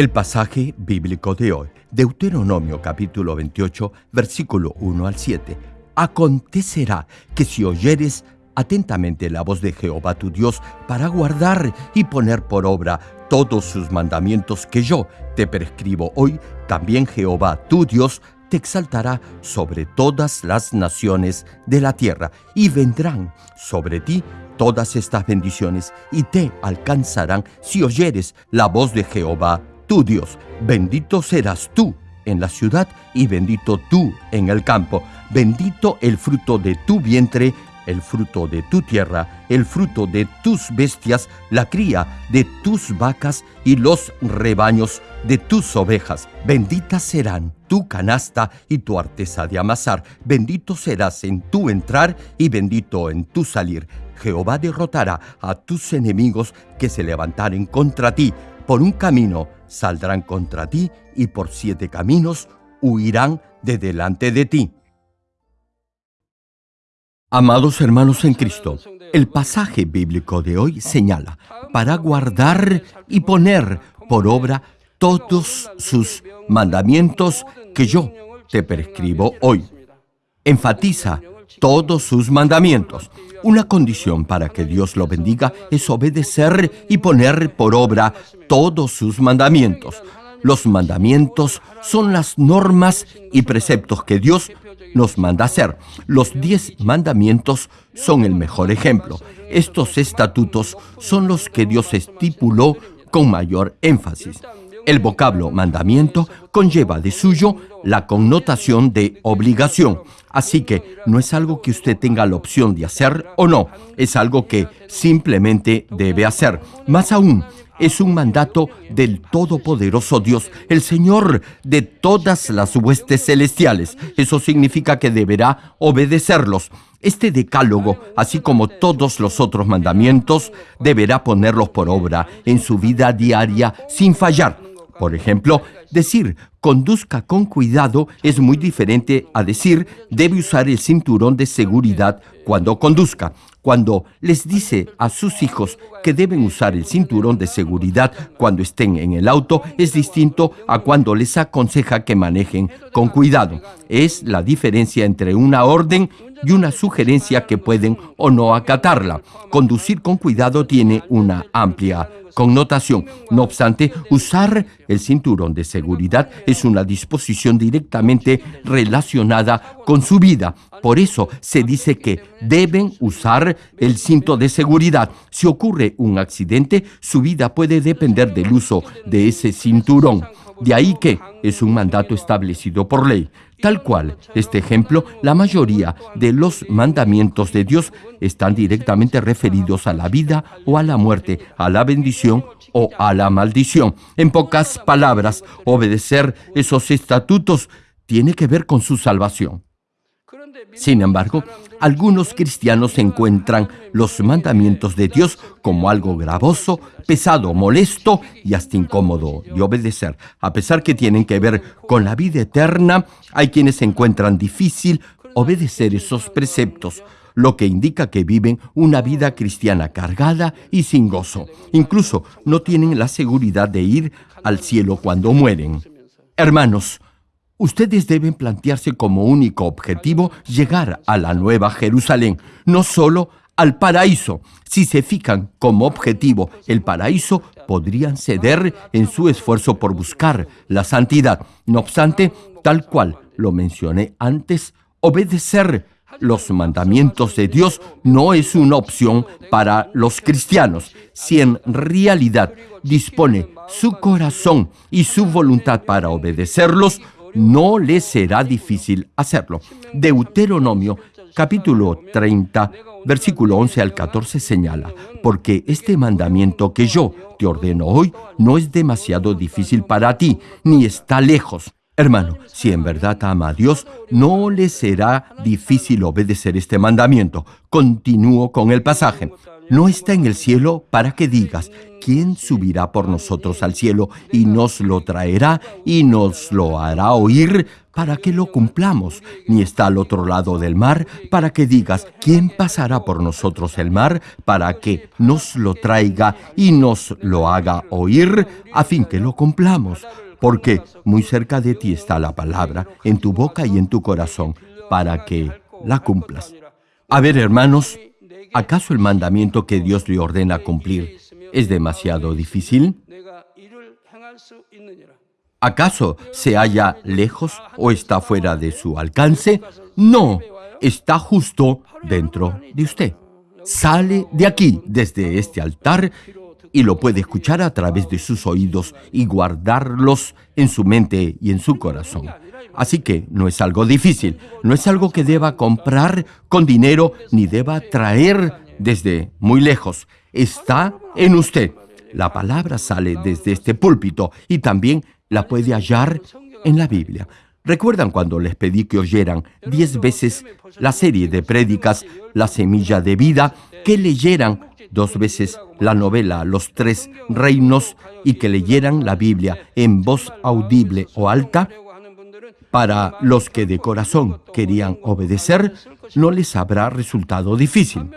El pasaje bíblico de hoy, Deuteronomio capítulo 28, versículo 1 al 7. Acontecerá que si oyeres atentamente la voz de Jehová tu Dios para guardar y poner por obra todos sus mandamientos que yo te prescribo hoy, también Jehová tu Dios te exaltará sobre todas las naciones de la tierra y vendrán sobre ti todas estas bendiciones y te alcanzarán si oyeres la voz de Jehová tu Dios. Bendito serás tú en la ciudad y bendito tú en el campo. Bendito el fruto de tu vientre, el fruto de tu tierra, el fruto de tus bestias, la cría de tus vacas y los rebaños de tus ovejas. Benditas serán tu canasta y tu artesa de amasar. Bendito serás en tu entrar y bendito en tu salir. Jehová derrotará a tus enemigos que se levantaren contra ti. Por un camino saldrán contra ti y por siete caminos huirán de delante de ti. Amados hermanos en Cristo, el pasaje bíblico de hoy señala para guardar y poner por obra todos sus mandamientos que yo te prescribo hoy. Enfatiza todos sus mandamientos. Una condición para que Dios lo bendiga es obedecer y poner por obra todos sus mandamientos. Los mandamientos son las normas y preceptos que Dios nos manda hacer. Los diez mandamientos son el mejor ejemplo. Estos estatutos son los que Dios estipuló con mayor énfasis. El vocablo mandamiento conlleva de suyo la connotación de obligación. Así que no es algo que usted tenga la opción de hacer o no, es algo que simplemente debe hacer. Más aún, es un mandato del Todopoderoso Dios, el Señor de todas las huestes celestiales. Eso significa que deberá obedecerlos. Este decálogo, así como todos los otros mandamientos, deberá ponerlos por obra en su vida diaria sin fallar. Por ejemplo, decir conduzca con cuidado es muy diferente a decir debe usar el cinturón de seguridad cuando conduzca. Cuando les dice a sus hijos que deben usar el cinturón de seguridad cuando estén en el auto es distinto a cuando les aconseja que manejen con cuidado. Es la diferencia entre una orden y una sugerencia que pueden o no acatarla. Conducir con cuidado tiene una amplia connotación. No obstante, usar el cinturón de seguridad es una disposición directamente relacionada con su vida. Por eso se dice que deben usar el cinto de seguridad. Si ocurre un accidente, su vida puede depender del uso de ese cinturón. De ahí que es un mandato establecido por ley. Tal cual, este ejemplo, la mayoría de los mandamientos de Dios están directamente referidos a la vida o a la muerte, a la bendición o a la maldición. En pocas palabras, obedecer esos estatutos tiene que ver con su salvación. Sin embargo, algunos cristianos encuentran los mandamientos de Dios como algo gravoso, pesado, molesto y hasta incómodo de obedecer. A pesar que tienen que ver con la vida eterna, hay quienes encuentran difícil obedecer esos preceptos lo que indica que viven una vida cristiana cargada y sin gozo. Incluso no tienen la seguridad de ir al cielo cuando mueren. Hermanos, Ustedes deben plantearse como único objetivo llegar a la Nueva Jerusalén, no solo al paraíso. Si se fijan como objetivo el paraíso, podrían ceder en su esfuerzo por buscar la santidad. No obstante, tal cual lo mencioné antes, obedecer los mandamientos de Dios no es una opción para los cristianos. Si en realidad dispone su corazón y su voluntad para obedecerlos, no les será difícil hacerlo. Deuteronomio capítulo 30, versículo 11 al 14 señala, porque este mandamiento que yo te ordeno hoy no es demasiado difícil para ti, ni está lejos. Hermano, si en verdad ama a Dios, no le será difícil obedecer este mandamiento. Continúo con el pasaje. No está en el cielo para que digas, ¿quién subirá por nosotros al cielo y nos lo traerá y nos lo hará oír para que lo cumplamos? Ni está al otro lado del mar para que digas, ¿quién pasará por nosotros el mar para que nos lo traiga y nos lo haga oír a fin que lo cumplamos? Porque muy cerca de ti está la palabra, en tu boca y en tu corazón, para que la cumplas. A ver, hermanos, ¿acaso el mandamiento que Dios le ordena cumplir es demasiado difícil? ¿Acaso se halla lejos o está fuera de su alcance? No, está justo dentro de usted. Sale de aquí, desde este altar, y lo puede escuchar a través de sus oídos y guardarlos en su mente y en su corazón. Así que no es algo difícil, no es algo que deba comprar con dinero ni deba traer desde muy lejos. Está en usted. La palabra sale desde este púlpito y también la puede hallar en la Biblia. ¿Recuerdan cuando les pedí que oyeran diez veces la serie de prédicas La Semilla de Vida, que leyeran dos veces la novela Los Tres Reinos y que leyeran la Biblia en voz audible o alta, para los que de corazón querían obedecer, no les habrá resultado difícil.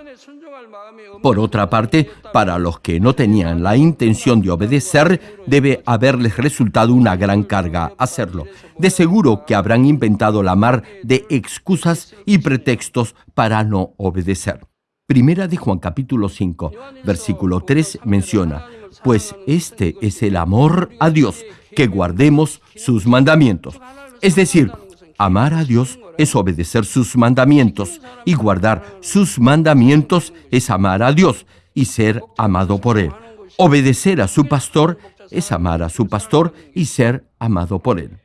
Por otra parte, para los que no tenían la intención de obedecer, debe haberles resultado una gran carga hacerlo. De seguro que habrán inventado la mar de excusas y pretextos para no obedecer. Primera de Juan capítulo 5, versículo 3 menciona, pues este es el amor a Dios, que guardemos sus mandamientos. Es decir, amar a Dios es obedecer sus mandamientos y guardar sus mandamientos es amar a Dios y ser amado por Él. Obedecer a su pastor es amar a su pastor y ser amado por Él.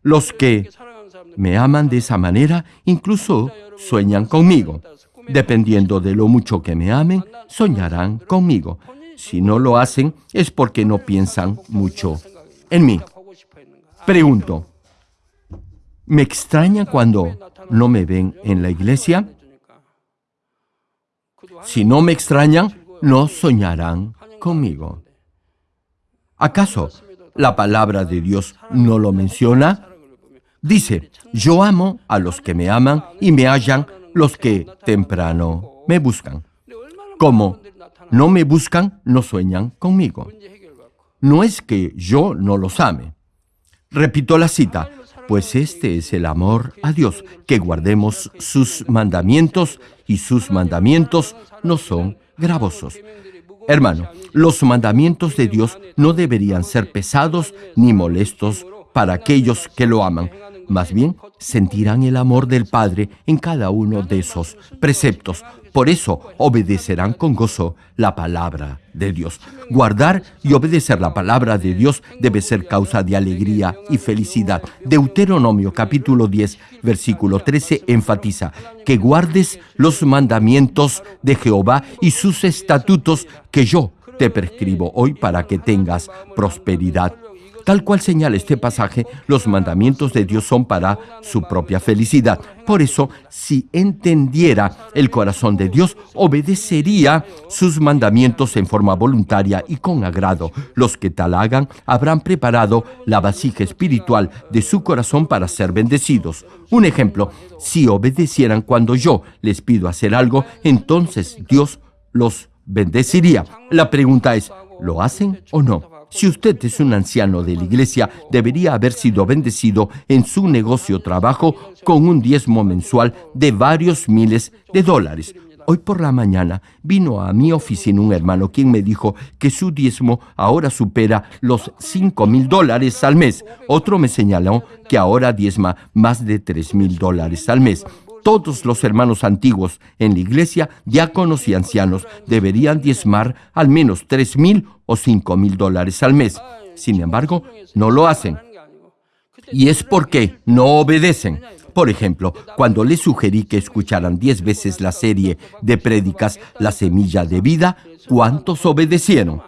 Los que me aman de esa manera incluso sueñan conmigo. Dependiendo de lo mucho que me amen, soñarán conmigo. Si no lo hacen, es porque no piensan mucho en mí. Pregunto, ¿me extraña cuando no me ven en la iglesia? Si no me extrañan, no soñarán conmigo. ¿Acaso la palabra de Dios no lo menciona? Dice, yo amo a los que me aman y me hallan los que temprano me buscan. Como no me buscan, no sueñan conmigo. No es que yo no los ame. Repito la cita, pues este es el amor a Dios, que guardemos sus mandamientos y sus mandamientos no son gravosos. Hermano, los mandamientos de Dios no deberían ser pesados ni molestos para aquellos que lo aman, más bien, sentirán el amor del Padre en cada uno de esos preceptos. Por eso obedecerán con gozo la palabra de Dios. Guardar y obedecer la palabra de Dios debe ser causa de alegría y felicidad. Deuteronomio capítulo 10, versículo 13 enfatiza que guardes los mandamientos de Jehová y sus estatutos que yo te prescribo hoy para que tengas prosperidad Tal cual señala este pasaje, los mandamientos de Dios son para su propia felicidad. Por eso, si entendiera el corazón de Dios, obedecería sus mandamientos en forma voluntaria y con agrado. Los que tal hagan habrán preparado la vasija espiritual de su corazón para ser bendecidos. Un ejemplo, si obedecieran cuando yo les pido hacer algo, entonces Dios los bendeciría. La pregunta es, ¿lo hacen o no? Si usted es un anciano de la iglesia, debería haber sido bendecido en su negocio trabajo con un diezmo mensual de varios miles de dólares. Hoy por la mañana vino a mi oficina un hermano quien me dijo que su diezmo ahora supera los 5 mil dólares al mes. Otro me señaló que ahora diezma más de 3 mil dólares al mes todos los hermanos antiguos en la iglesia, diáconos y ancianos, deberían diezmar al menos tres mil o cinco mil dólares al mes. Sin embargo, no lo hacen. Y es porque no obedecen. Por ejemplo, cuando les sugerí que escucharan diez veces la serie de prédicas La Semilla de Vida, ¿cuántos obedecieron?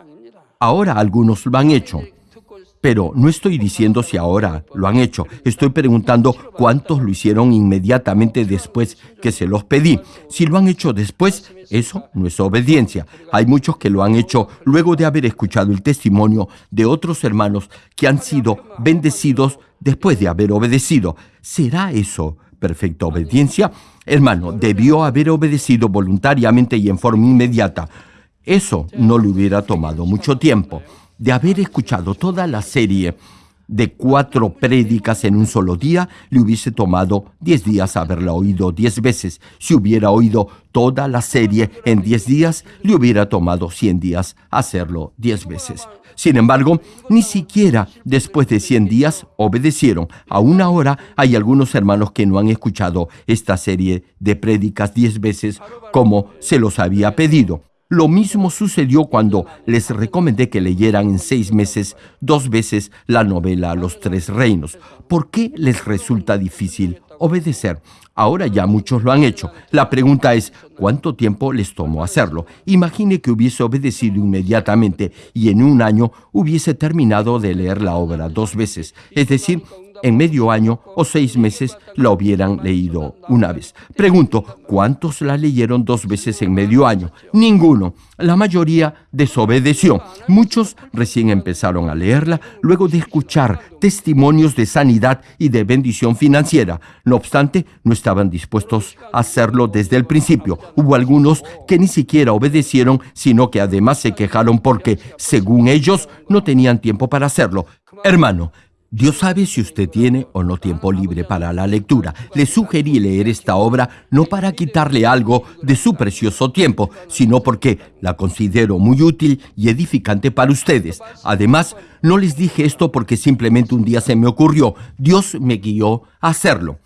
Ahora algunos lo han hecho. Pero no estoy diciendo si ahora lo han hecho. Estoy preguntando cuántos lo hicieron inmediatamente después que se los pedí. Si lo han hecho después, eso no es obediencia. Hay muchos que lo han hecho luego de haber escuchado el testimonio de otros hermanos que han sido bendecidos después de haber obedecido. ¿Será eso perfecta obediencia? Hermano, debió haber obedecido voluntariamente y en forma inmediata. Eso no le hubiera tomado mucho tiempo. De haber escuchado toda la serie de cuatro prédicas en un solo día, le hubiese tomado diez días haberla oído diez veces. Si hubiera oído toda la serie en diez días, le hubiera tomado cien días hacerlo diez veces. Sin embargo, ni siquiera después de cien días obedecieron. Aún ahora hay algunos hermanos que no han escuchado esta serie de prédicas diez veces como se los había pedido. Lo mismo sucedió cuando les recomendé que leyeran en seis meses dos veces la novela Los Tres Reinos. ¿Por qué les resulta difícil obedecer? Ahora ya muchos lo han hecho. La pregunta es, ¿cuánto tiempo les tomó hacerlo? Imagine que hubiese obedecido inmediatamente y en un año hubiese terminado de leer la obra dos veces. Es decir, en medio año o seis meses la hubieran leído una vez. Pregunto, ¿cuántos la leyeron dos veces en medio año? Ninguno. La mayoría desobedeció. Muchos recién empezaron a leerla luego de escuchar testimonios de sanidad y de bendición financiera. No obstante, no estaban dispuestos a hacerlo desde el principio. Hubo algunos que ni siquiera obedecieron, sino que además se quejaron porque, según ellos, no tenían tiempo para hacerlo. Hermano, Dios sabe si usted tiene o no tiempo libre para la lectura. Le sugerí leer esta obra no para quitarle algo de su precioso tiempo, sino porque la considero muy útil y edificante para ustedes. Además, no les dije esto porque simplemente un día se me ocurrió. Dios me guió a hacerlo.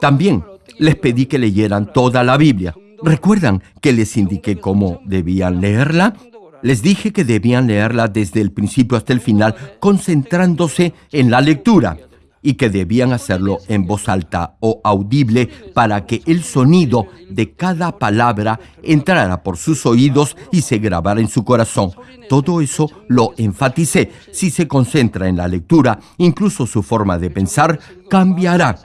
También les pedí que leyeran toda la Biblia. ¿Recuerdan que les indiqué cómo debían leerla? Les dije que debían leerla desde el principio hasta el final, concentrándose en la lectura y que debían hacerlo en voz alta o audible para que el sonido de cada palabra entrara por sus oídos y se grabara en su corazón. Todo eso lo enfaticé. Si se concentra en la lectura, incluso su forma de pensar cambiará.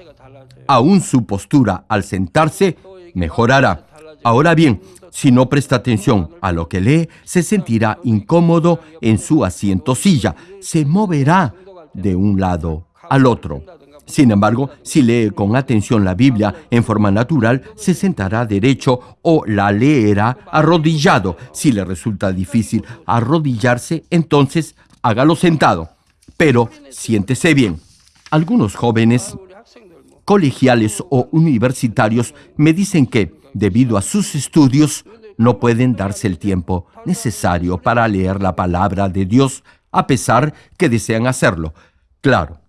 Aún su postura al sentarse mejorará. Ahora bien, si no presta atención a lo que lee, se sentirá incómodo en su asiento silla, se moverá de un lado al otro. Sin embargo, si lee con atención la Biblia en forma natural, se sentará derecho o la leerá arrodillado. Si le resulta difícil arrodillarse, entonces hágalo sentado. Pero siéntese bien. Algunos jóvenes colegiales o universitarios me dicen que debido a sus estudios, no pueden darse el tiempo necesario para leer la palabra de Dios a pesar que desean hacerlo. Claro,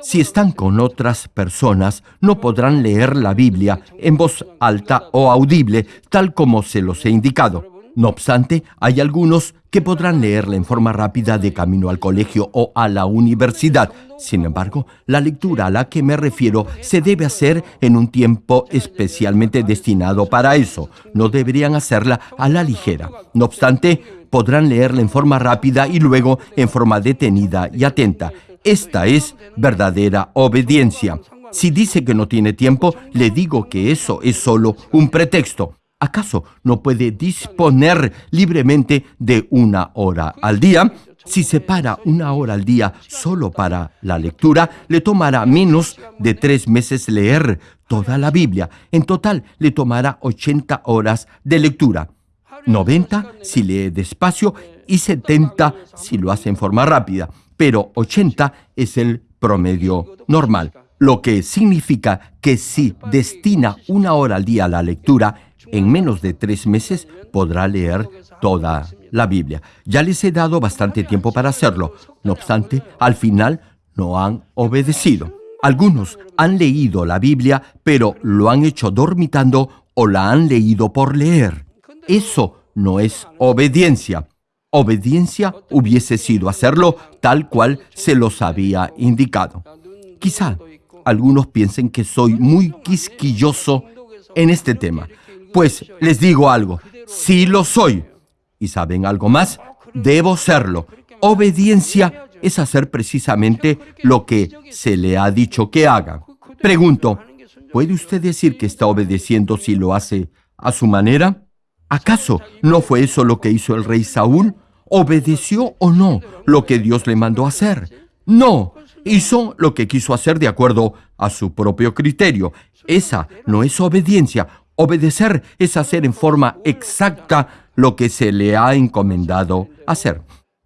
si están con otras personas, no podrán leer la Biblia en voz alta o audible, tal como se los he indicado. No obstante, hay algunos que podrán leerla en forma rápida de camino al colegio o a la universidad. Sin embargo, la lectura a la que me refiero se debe hacer en un tiempo especialmente destinado para eso. No deberían hacerla a la ligera. No obstante, podrán leerla en forma rápida y luego en forma detenida y atenta. Esta es verdadera obediencia. Si dice que no tiene tiempo, le digo que eso es solo un pretexto. ¿Acaso no puede disponer libremente de una hora al día? Si separa una hora al día solo para la lectura, le tomará menos de tres meses leer toda la Biblia. En total, le tomará 80 horas de lectura. 90 si lee despacio y 70 si lo hace en forma rápida. Pero 80 es el promedio normal, lo que significa que si destina una hora al día a la lectura, en menos de tres meses podrá leer toda la Biblia. Ya les he dado bastante tiempo para hacerlo. No obstante, al final no han obedecido. Algunos han leído la Biblia, pero lo han hecho dormitando o la han leído por leer. Eso no es obediencia. Obediencia hubiese sido hacerlo tal cual se los había indicado. Quizá algunos piensen que soy muy quisquilloso en este tema, pues les digo algo, sí lo soy. ¿Y saben algo más? Debo serlo. Obediencia es hacer precisamente lo que se le ha dicho que haga. Pregunto, ¿puede usted decir que está obedeciendo si lo hace a su manera? ¿Acaso no fue eso lo que hizo el rey Saúl? ¿Obedeció o no lo que Dios le mandó hacer? No, hizo lo que quiso hacer de acuerdo a su propio criterio. Esa no es obediencia. Obedecer es hacer en forma exacta lo que se le ha encomendado hacer.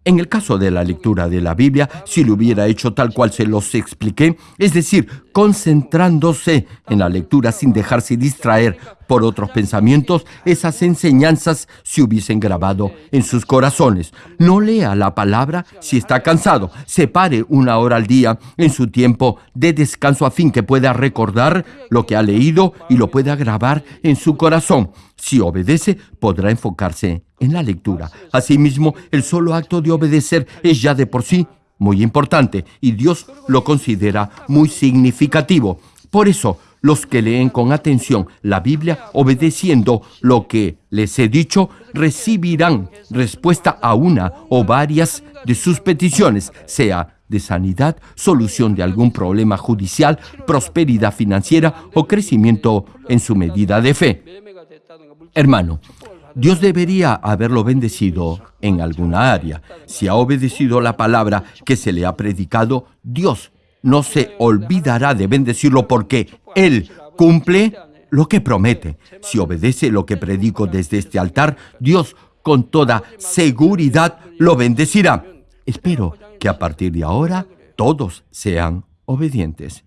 En el caso de la lectura de la Biblia, si lo hubiera hecho tal cual se los expliqué, es decir, concentrándose en la lectura sin dejarse distraer por otros pensamientos, esas enseñanzas se hubiesen grabado en sus corazones. No lea la palabra si está cansado. Separe una hora al día en su tiempo de descanso a fin que pueda recordar lo que ha leído y lo pueda grabar en su corazón. Si obedece, podrá enfocarse en la lectura. Asimismo, el solo acto de obedecer es ya de por sí muy importante y Dios lo considera muy significativo. Por eso, los que leen con atención la Biblia, obedeciendo lo que les he dicho, recibirán respuesta a una o varias de sus peticiones, sea de sanidad, solución de algún problema judicial, prosperidad financiera o crecimiento en su medida de fe. Hermano, Dios debería haberlo bendecido en alguna área. Si ha obedecido la palabra que se le ha predicado, Dios no se olvidará de bendecirlo porque Él cumple lo que promete. Si obedece lo que predico desde este altar, Dios con toda seguridad lo bendecirá. Espero que a partir de ahora todos sean obedientes.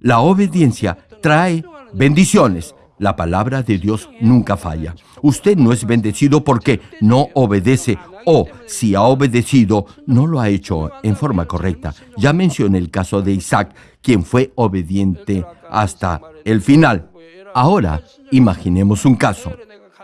La obediencia trae bendiciones. La palabra de Dios nunca falla. Usted no es bendecido porque no obedece o si ha obedecido, no lo ha hecho en forma correcta. Ya mencioné el caso de Isaac, quien fue obediente hasta el final. Ahora, imaginemos un caso.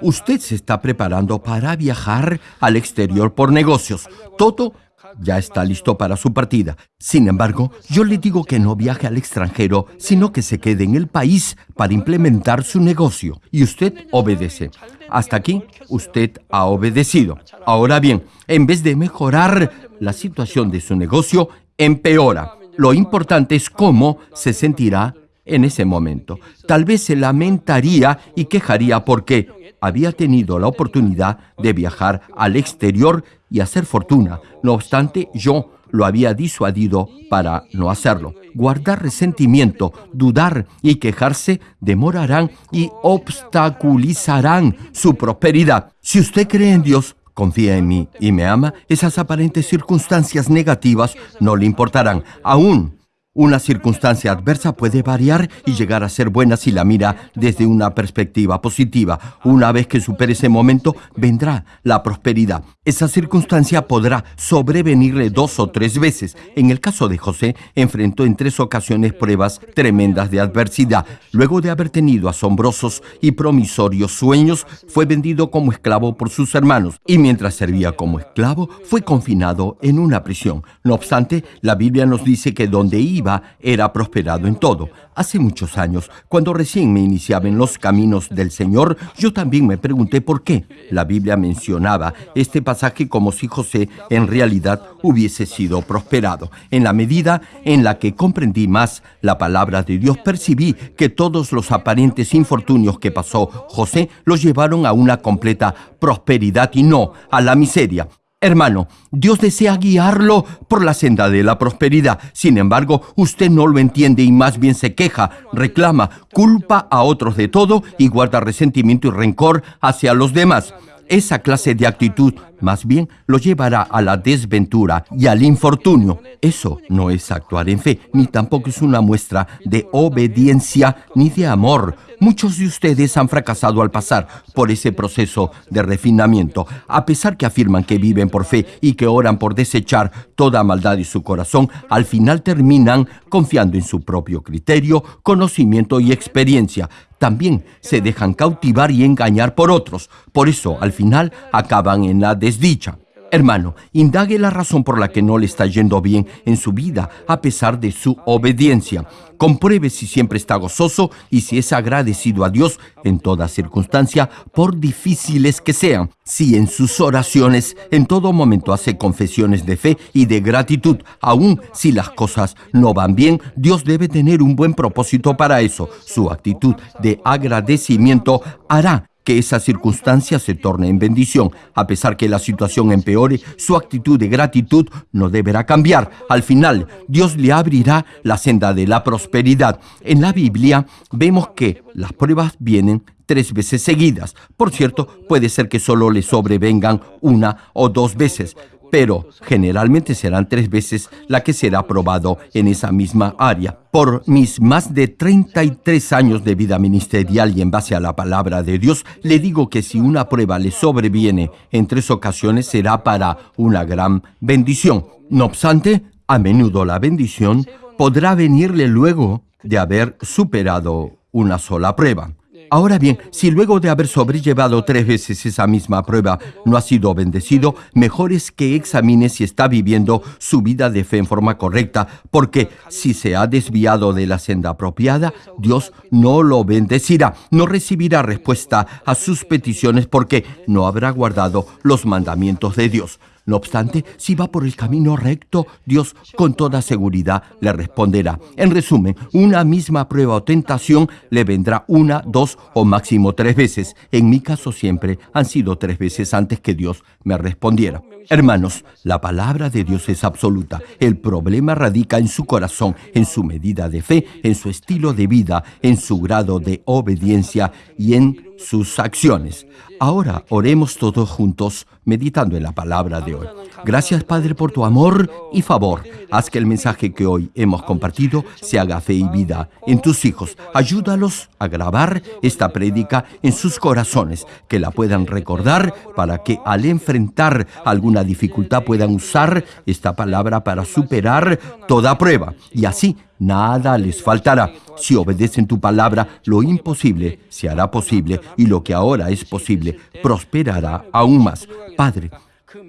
Usted se está preparando para viajar al exterior por negocios. Todo ya está listo para su partida. Sin embargo, yo le digo que no viaje al extranjero, sino que se quede en el país para implementar su negocio. Y usted obedece. Hasta aquí, usted ha obedecido. Ahora bien, en vez de mejorar la situación de su negocio, empeora. Lo importante es cómo se sentirá en ese momento. Tal vez se lamentaría y quejaría porque había tenido la oportunidad de viajar al exterior y hacer fortuna. No obstante, yo lo había disuadido para no hacerlo. Guardar resentimiento, dudar y quejarse demorarán y obstaculizarán su prosperidad. Si usted cree en Dios, confía en mí y me ama, esas aparentes circunstancias negativas no le importarán. Aún una circunstancia adversa puede variar y llegar a ser buena si la mira desde una perspectiva positiva. Una vez que supere ese momento, vendrá la prosperidad. Esa circunstancia podrá sobrevenirle dos o tres veces. En el caso de José, enfrentó en tres ocasiones pruebas tremendas de adversidad. Luego de haber tenido asombrosos y promisorios sueños, fue vendido como esclavo por sus hermanos y mientras servía como esclavo, fue confinado en una prisión. No obstante, la Biblia nos dice que donde iba, era prosperado en todo. Hace muchos años, cuando recién me iniciaba en los caminos del Señor, yo también me pregunté por qué. La Biblia mencionaba este pasaje como si José en realidad hubiese sido prosperado. En la medida en la que comprendí más la palabra de Dios, percibí que todos los aparentes infortunios que pasó José los llevaron a una completa prosperidad y no a la miseria. Hermano, Dios desea guiarlo por la senda de la prosperidad. Sin embargo, usted no lo entiende y más bien se queja, reclama, culpa a otros de todo y guarda resentimiento y rencor hacia los demás. Esa clase de actitud más bien lo llevará a la desventura y al infortunio. Eso no es actuar en fe, ni tampoco es una muestra de obediencia ni de amor. Muchos de ustedes han fracasado al pasar por ese proceso de refinamiento, a pesar que afirman que viven por fe y que oran por desechar toda maldad de su corazón, al final terminan confiando en su propio criterio, conocimiento y experiencia. También se dejan cautivar y engañar por otros. Por eso, al final, acaban en la desdicha. Hermano, indague la razón por la que no le está yendo bien en su vida a pesar de su obediencia. Compruebe si siempre está gozoso y si es agradecido a Dios en toda circunstancia, por difíciles que sean. Si en sus oraciones en todo momento hace confesiones de fe y de gratitud, aun si las cosas no van bien, Dios debe tener un buen propósito para eso. Su actitud de agradecimiento hará que esa circunstancia se torne en bendición. A pesar que la situación empeore, su actitud de gratitud no deberá cambiar. Al final, Dios le abrirá la senda de la prosperidad. En la Biblia vemos que las pruebas vienen tres veces seguidas. Por cierto, puede ser que solo le sobrevengan una o dos veces, pero generalmente serán tres veces la que será aprobado en esa misma área. Por mis más de 33 años de vida ministerial y en base a la palabra de Dios, le digo que si una prueba le sobreviene en tres ocasiones será para una gran bendición. No obstante, a menudo la bendición podrá venirle luego de haber superado una sola prueba. Ahora bien, si luego de haber sobrellevado tres veces esa misma prueba no ha sido bendecido, mejor es que examine si está viviendo su vida de fe en forma correcta, porque si se ha desviado de la senda apropiada, Dios no lo bendecirá, no recibirá respuesta a sus peticiones porque no habrá guardado los mandamientos de Dios. No obstante, si va por el camino recto, Dios con toda seguridad le responderá. En resumen, una misma prueba o tentación le vendrá una, dos o máximo tres veces. En mi caso siempre han sido tres veces antes que Dios me respondiera. Hermanos, la palabra de Dios es absoluta. El problema radica en su corazón, en su medida de fe, en su estilo de vida, en su grado de obediencia y en sus acciones. Ahora oremos todos juntos meditando en la palabra de hoy. Gracias Padre por tu amor y favor. Haz que el mensaje que hoy hemos compartido se haga fe y vida en tus hijos. Ayúdalos a grabar esta prédica en sus corazones, que la puedan recordar para que al enfrentar alguna dificultad puedan usar esta palabra para superar toda prueba y así nada les faltará. Si obedecen tu palabra, lo imposible se hará posible y lo que ahora es posible prosperará aún más. Padre,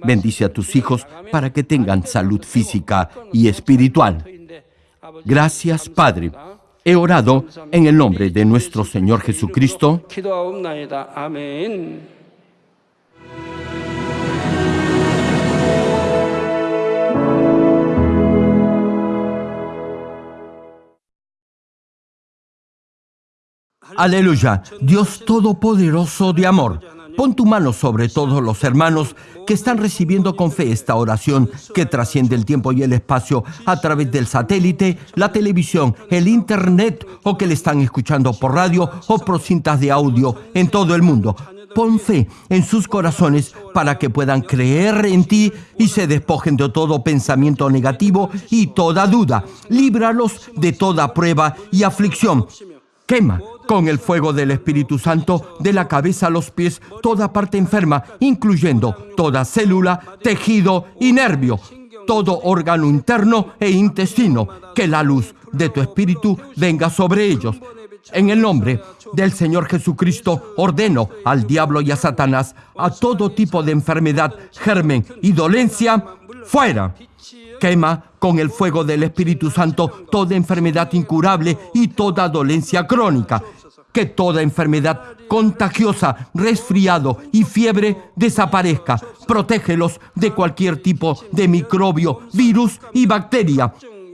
bendice a tus hijos para que tengan salud física y espiritual. Gracias, Padre. He orado en el nombre de nuestro Señor Jesucristo. Aleluya, Dios Todopoderoso de amor. Pon tu mano sobre todos los hermanos que están recibiendo con fe esta oración que trasciende el tiempo y el espacio a través del satélite, la televisión, el internet o que le están escuchando por radio o por cintas de audio en todo el mundo. Pon fe en sus corazones para que puedan creer en ti y se despojen de todo pensamiento negativo y toda duda. Líbralos de toda prueba y aflicción. Quema con el fuego del Espíritu Santo de la cabeza a los pies toda parte enferma, incluyendo toda célula, tejido y nervio, todo órgano interno e intestino, que la luz de tu Espíritu venga sobre ellos. En el nombre del Señor Jesucristo ordeno al diablo y a Satanás a todo tipo de enfermedad, germen y dolencia, fuera. Quema con el fuego del Espíritu Santo toda enfermedad incurable y toda dolencia crónica. Que toda enfermedad contagiosa, resfriado y fiebre desaparezca. Protégelos de cualquier tipo de microbio, virus y bacteria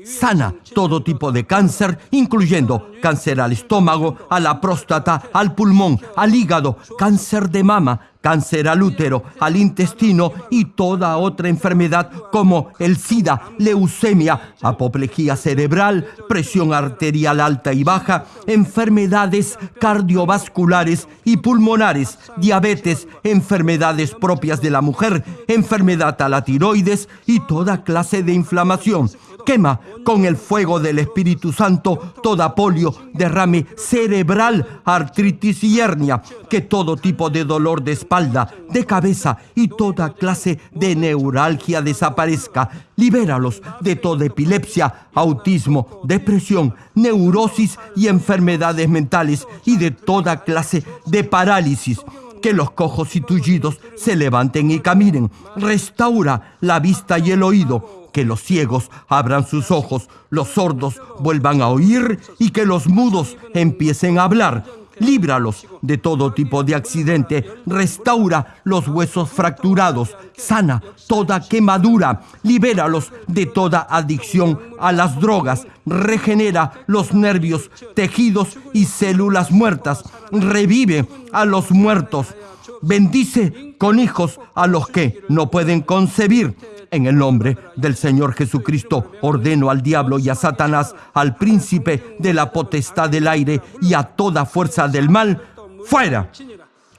sana todo tipo de cáncer, incluyendo cáncer al estómago, a la próstata, al pulmón, al hígado, cáncer de mama, cáncer al útero, al intestino y toda otra enfermedad como el SIDA, leucemia, apoplejía cerebral, presión arterial alta y baja, enfermedades cardiovasculares y pulmonares, diabetes, enfermedades propias de la mujer, enfermedad a la tiroides y toda clase de inflamación. Quema con el fuego del Espíritu Santo toda polio, derrame cerebral, artritis y hernia, que todo tipo de dolor de espalda, de cabeza y toda clase de neuralgia desaparezca. Libéralos de toda epilepsia, autismo, depresión, neurosis y enfermedades mentales y de toda clase de parálisis que los cojos y tullidos se levanten y caminen. Restaura la vista y el oído, que los ciegos abran sus ojos, los sordos vuelvan a oír y que los mudos empiecen a hablar. Líbralos de todo tipo de accidente, restaura los huesos fracturados, sana toda quemadura, libéralos de toda adicción a las drogas, regenera los nervios, tejidos y células muertas, revive a los muertos, bendice con hijos a los que no pueden concebir. En el nombre del Señor Jesucristo ordeno al diablo y a Satanás, al príncipe de la potestad del aire y a toda fuerza del mal, fuera.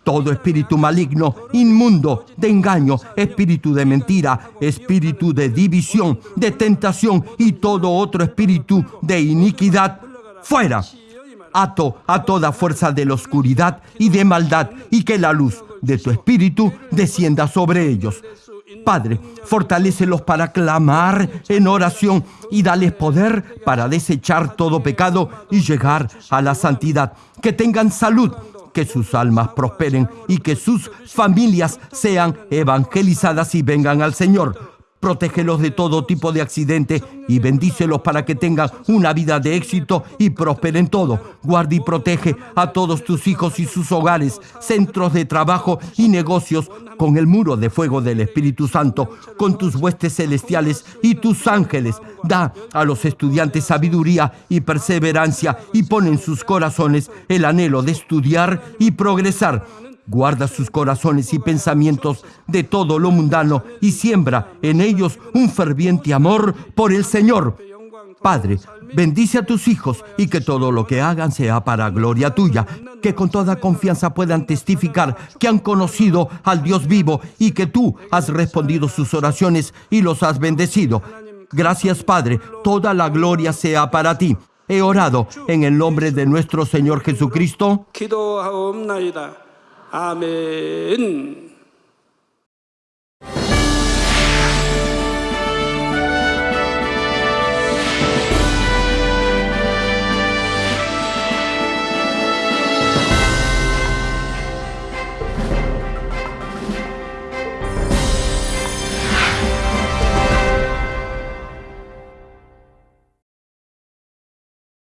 Todo espíritu maligno, inmundo, de engaño, espíritu de mentira, espíritu de división, de tentación y todo otro espíritu de iniquidad, fuera. Ato a toda fuerza de la oscuridad y de maldad y que la luz de tu espíritu descienda sobre ellos. Padre, fortalécelos para clamar en oración y dales poder para desechar todo pecado y llegar a la santidad. Que tengan salud, que sus almas prosperen y que sus familias sean evangelizadas y vengan al Señor. Protégelos de todo tipo de accidente y bendícelos para que tengan una vida de éxito y prosperen todo. Guarda y protege a todos tus hijos y sus hogares, centros de trabajo y negocios con el muro de fuego del Espíritu Santo, con tus huestes celestiales y tus ángeles. Da a los estudiantes sabiduría y perseverancia y pon en sus corazones el anhelo de estudiar y progresar Guarda sus corazones y pensamientos de todo lo mundano y siembra en ellos un ferviente amor por el Señor. Padre, bendice a tus hijos y que todo lo que hagan sea para gloria tuya, que con toda confianza puedan testificar que han conocido al Dios vivo y que tú has respondido sus oraciones y los has bendecido. Gracias Padre, toda la gloria sea para ti. He orado en el nombre de nuestro Señor Jesucristo. 아멘.